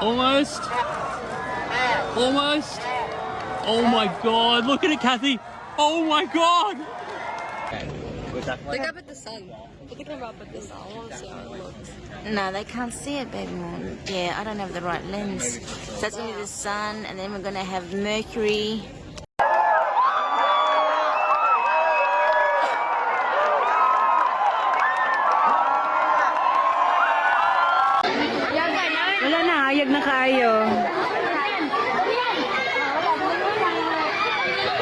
Almost. Almost. Oh my god, look at it, Kathy. Oh my god. Look up at the sun. Put the camera up at the sun. I want to see how it looks. No, they can't see it, baby moon. Yeah, I don't have the right lens. So that's gonna be the sun, and then we're gonna have Mercury.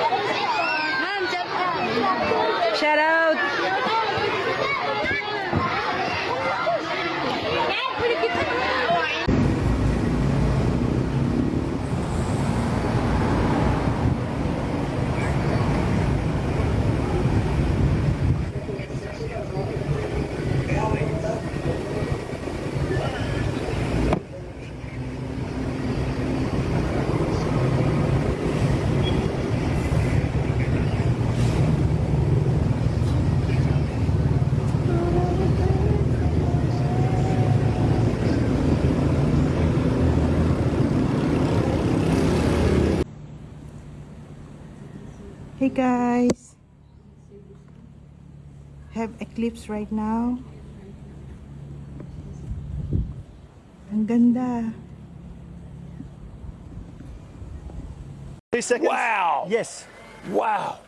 Thank you. Guys! Have eclipse right now. Ang ganda. Two seconds. Wow. Yes. Wow.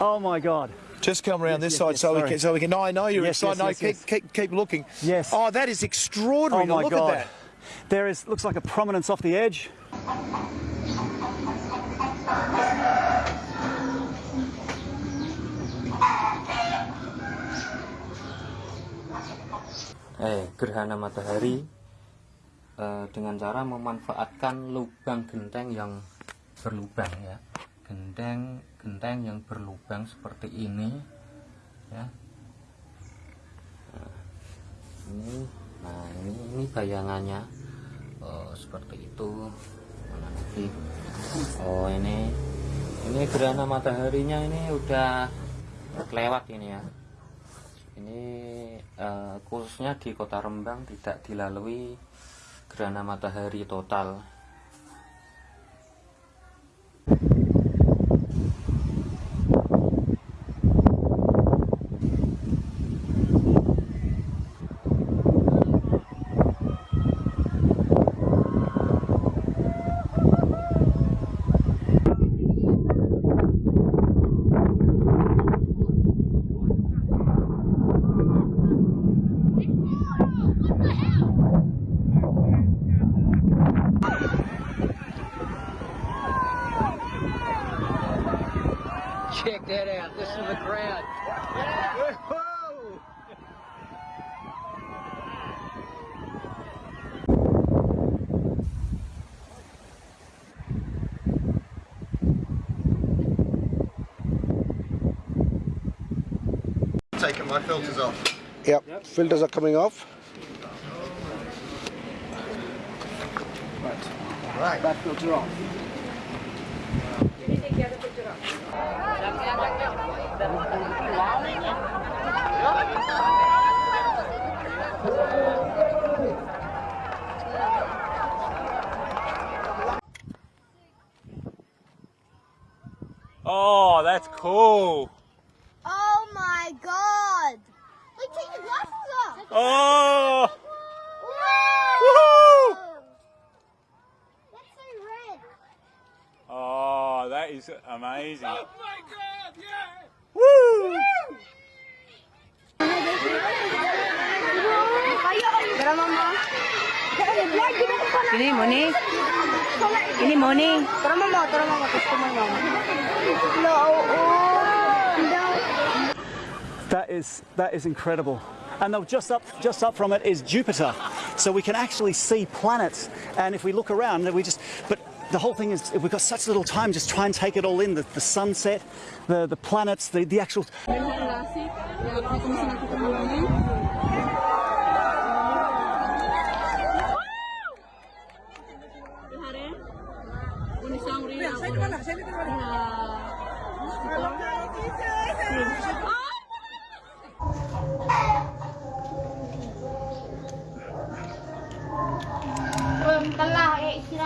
Oh my God. Just come around this yes, side yes, so we can so we can. No, I know you're Yes, excited. yes, no, yes, keep, yes. keep keep looking. Yes. Oh, that is extraordinary. Oh my look God. at that. There is looks like a prominence off the edge. Eh gerhana matahari eh, dengan cara memanfaatkan lubang genteng yang berlubang ya. Genteng genteng yang berlubang seperti ini ya. Nah, ini nah ini ini bayangannya. Oh, seperti itu. Mana oh ini ini gerhana mataharinya ini udah kelewat ini ya ini eh, khususnya di kota Rembang tidak dilalui gerhana matahari total Taking my filters off. Yep. Filters are coming off. Right. Back filter off. Oh, that's cool. Oh my god! Like, take your glasses off! Oh. Whoa! That's so red. Oh, that is amazing. Oh Ini Moni. Ini Moni. Tara mama, tara mama, customer mama. No, That is that is incredible. And though just up just up from it is Jupiter, so we can actually see planets. And if we look around, we just but the whole thing is, we've got such little time, just try and take it all in, the, the sunset, the, the planets, the, the actual...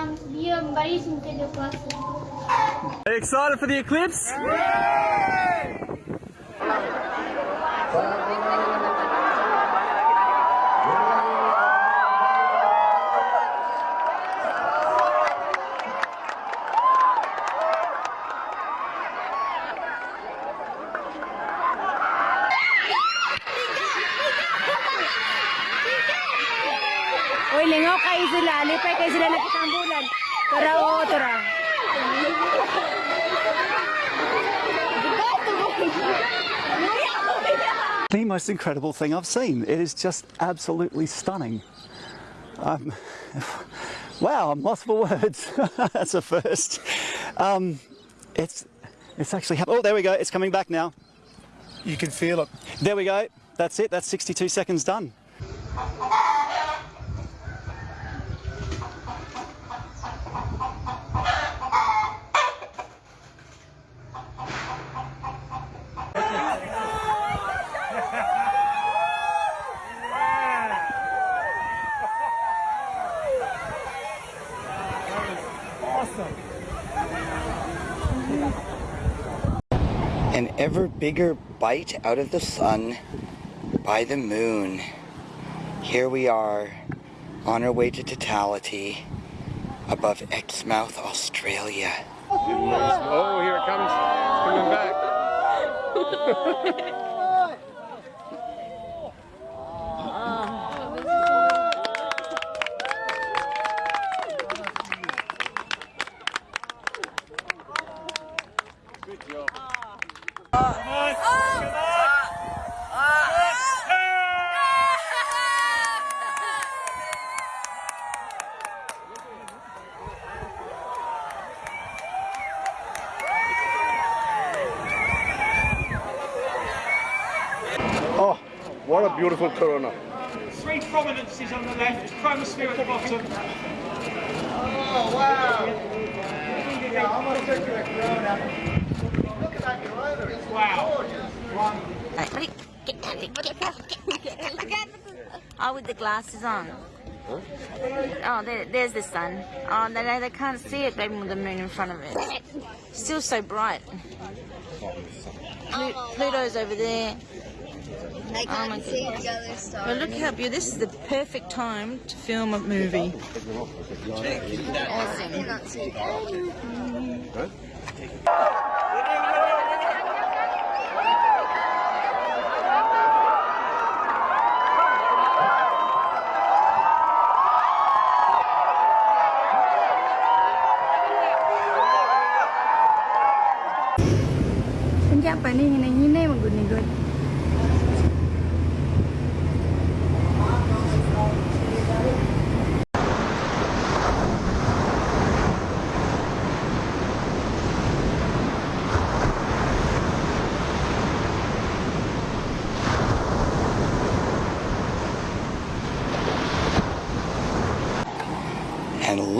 Ek siram diam baris mungkin dia puasa. Excited for the eclipse? Uy, the most incredible thing I've seen. It is just absolutely stunning. Um, wow, I'm lost for words. That's a first. Um, it's it's actually oh there we go. It's coming back now. You can feel it. There we go. That's it. That's 62 seconds done. An ever bigger bite out of the sun by the moon. Here we are on our way to totality above Exmouth, Australia. Oh, here it comes. It's coming back. what a beautiful corona. Three prominences on the left, chromosphere at the bottom. Oh, wow. Like, what do you- get down, get down, get down, get down. Oh, with the glasses on. Oh, there, there's the sun. Oh, they, they can't see it, baby, with the moon in front of it. Still so bright. Plu- Pluto's over there. They Oh my can't see goodness. the other star. But look how beautiful. This is the perfect time to film a movie. Awesome.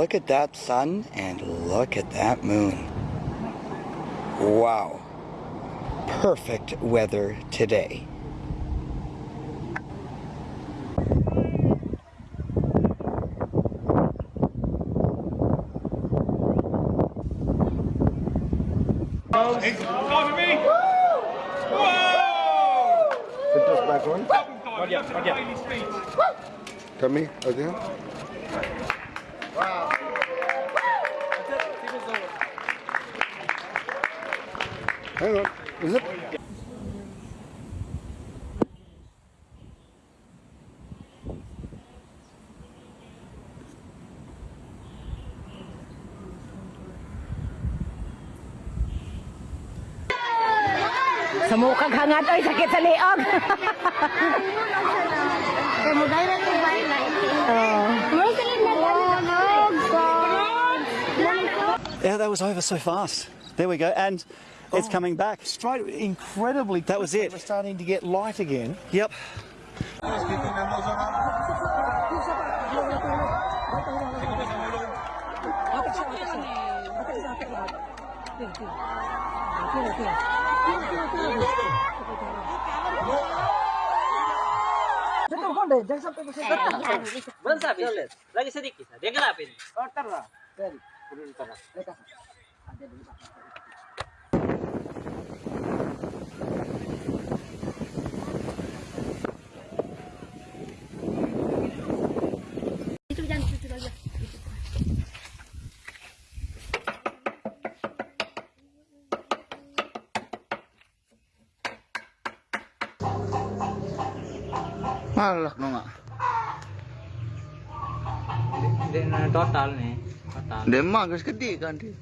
Look at that sun and look at that moon. Wow. Perfect weather today. Cover me! Whoa! Put this back on. God, look at Baily's beads. Tell me again. Hang on. Is it? Sa mukang hangat, oy, sakit sa liog. Kaya mo direct to buy oh. Yeah, that was over so fast. There we go, and it's oh, coming back. Straight, incredibly. That was it. We're starting to get light again. Yep. Malak no nga. Hindi total ni. Total. Hindi ma, gas kan di.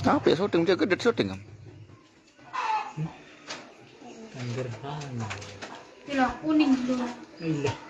Tapi ya, shooting dia gede syuting kan. Angger Pila kuning dulu. Iya.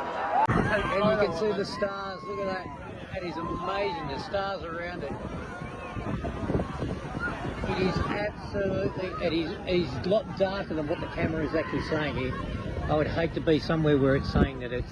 And you can see the stars. Look at that. That is amazing. The stars around it. It is absolutely. It is. It is a lot darker than what the camera is actually saying here. I would hate to be somewhere where it's saying that it's.